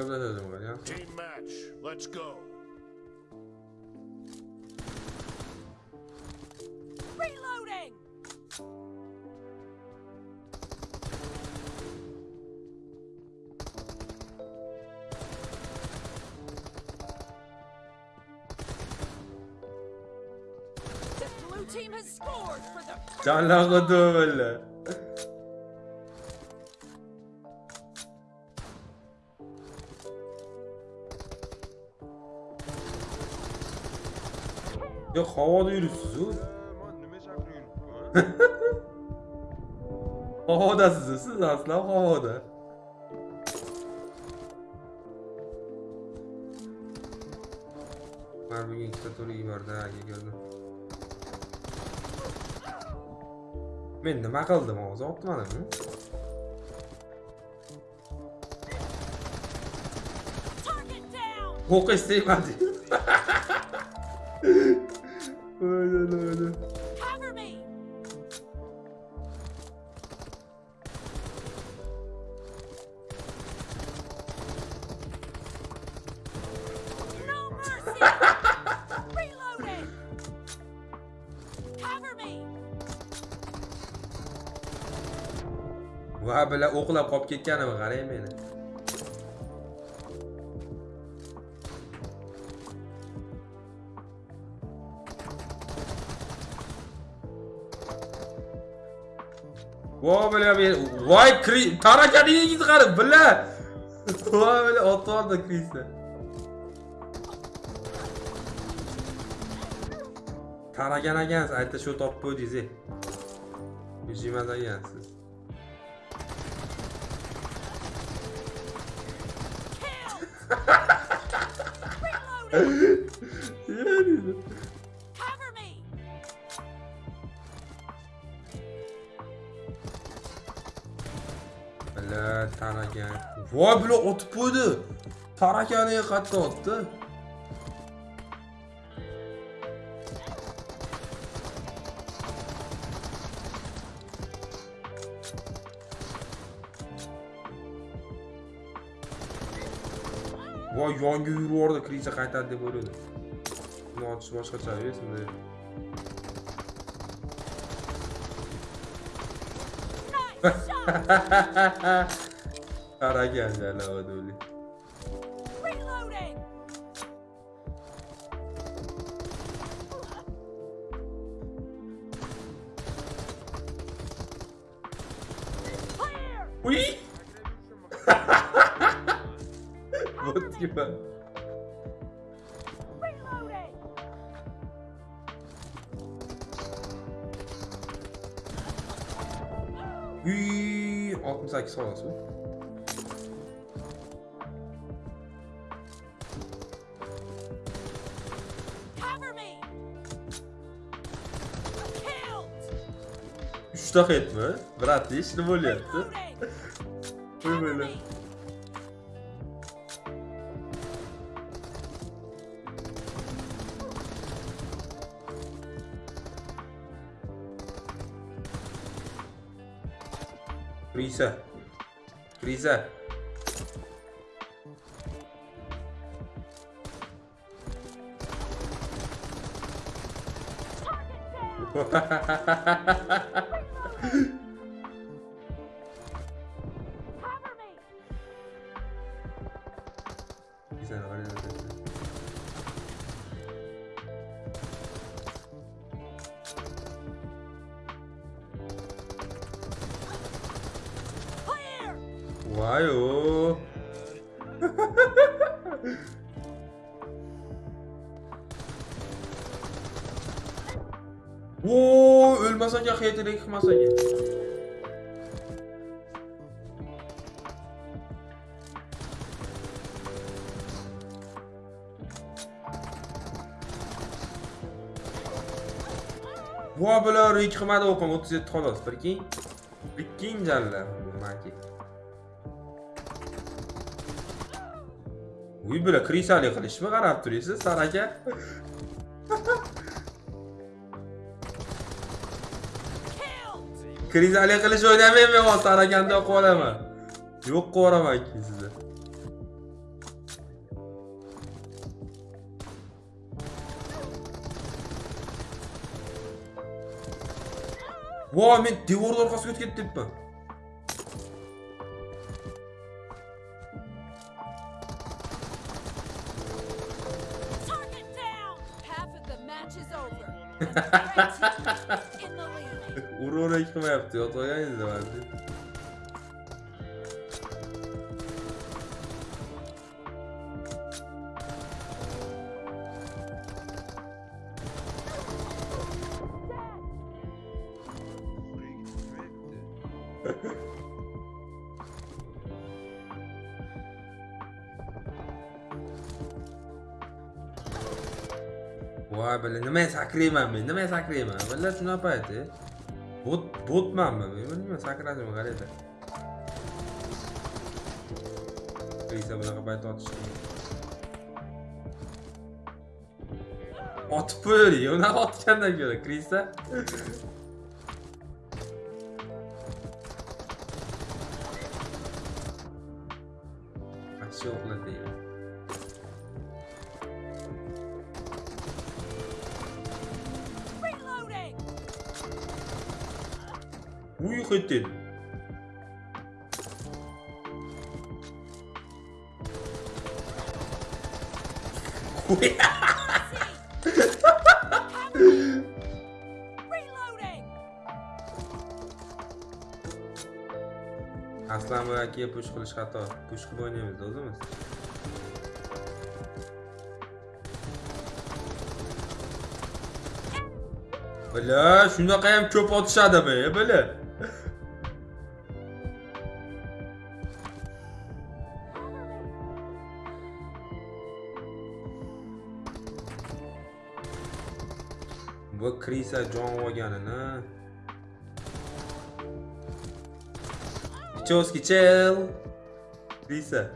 gaplashadi bugun ya. Team match. Let's go. Reloading! The blue team has scored for the Canlandı böyle. Yok havada yürüsüz o. Chaqiryapti? Havadasiz siz aslan havada. Ben bugün ikkita tur yubordi aka ko'rdim. Men nima qildim hozir down! O'qish tegmadi. Öyle öyle. va bular o'qlab qolib ketganini qarang meni voy bla voy tarakaningizni qarab bila voy bla otvordi krisni taragan ekansiz ayta shu topib qo'ydingiz ey yuzimas ekansiz Yeah, dude. voy bular otib qo'ydi. Tarakaniga qayerdan otdi? Voy yonga yurib yubordi kriza qaytadi deb o'yladi. Buni otish boshqacha bunday Ha ha ha ha ha! Jalavad o'li. Reloading! Clear! Uy! Bot gibi. Uy! 68 sonrası. Uchta xetmi? Bratlish nima bo'lyapti? Qo'ymanglar. Криза. Криза. Ха-ха-ха-ха-ха-ха-ха! 좋아요 Oo ölmesen ya heyetine yıkmasan ya. Bu abiler yıkmadı okum 37 tolos. Bir kim? Bir. Bu makine. uy bular krisali qilishmi qarab turibsiz saraka krizali qilish o'ynamayman hozir sarakanda yoqib olaman yo'q qilib yuboraman keyin sizni voy men devorni orqasiga o'tib ketdimmi ura qilmayapti yotib olganingiz Buraya gitmiyor etti. voy bala nima sakrayman men nima sakrayman bala shunaqa payti Bot, botmanmi? Men bilmayman, sakradimi qarayda. Qilsa bunaqa bayt otish. Otib qo'yaylik, uni otgandan ko'ra, Krista. Aksioqlar deyman. Muhittin. Aslan bu akiye push qilish xato. Push qilib o'ynaymiz o'zimiz. Bila, shunaqa ham ko'p otishadi be, bila. Bu Krisa jon olganini. Pichowski chel Krisa.